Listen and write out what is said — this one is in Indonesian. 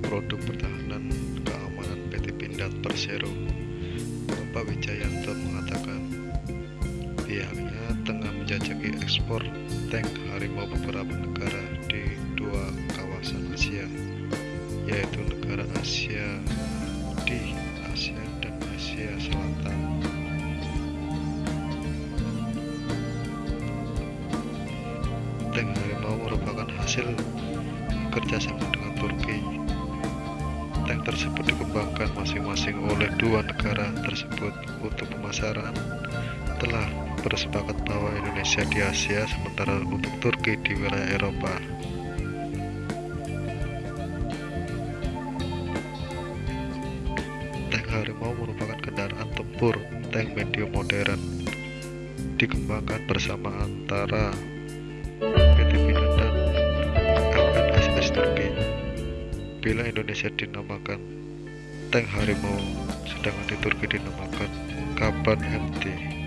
produk pertahanan keamanan PT Pindad Persero. Bapak Wijayanto mengatakan pihaknya tengah menjajaki ekspor tank harimau beberapa negara di dua kawasan Asia, yaitu negara Asia di Asia dan Asia Selatan. Tank harimau merupakan hasil kerjasama dengan Turki. Tank tersebut dikembangkan masing-masing oleh dua negara tersebut untuk pemasaran telah bersepakat bahwa Indonesia di Asia sementara untuk Turki di wilayah Eropa. Tank Harimau merupakan kendaraan tempur tank medium modern dikembangkan bersama antara Bila Indonesia dinamakan tank harimau, sedangkan di Turki dinamakan Kaban MT.